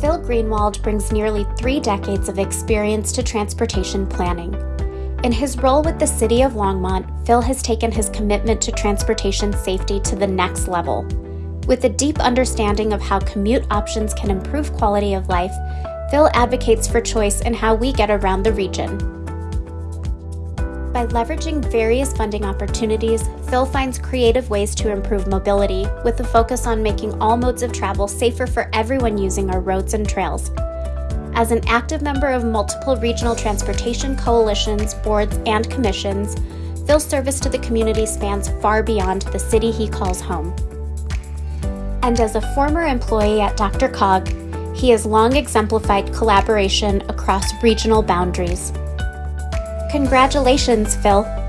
Phil Greenwald brings nearly three decades of experience to transportation planning. In his role with the City of Longmont, Phil has taken his commitment to transportation safety to the next level. With a deep understanding of how commute options can improve quality of life, Phil advocates for choice in how we get around the region. By leveraging various funding opportunities, Phil finds creative ways to improve mobility, with a focus on making all modes of travel safer for everyone using our roads and trails. As an active member of multiple regional transportation coalitions, boards, and commissions, Phil's service to the community spans far beyond the city he calls home. And as a former employee at DRCOG, he has long exemplified collaboration across regional boundaries. Congratulations, Phil.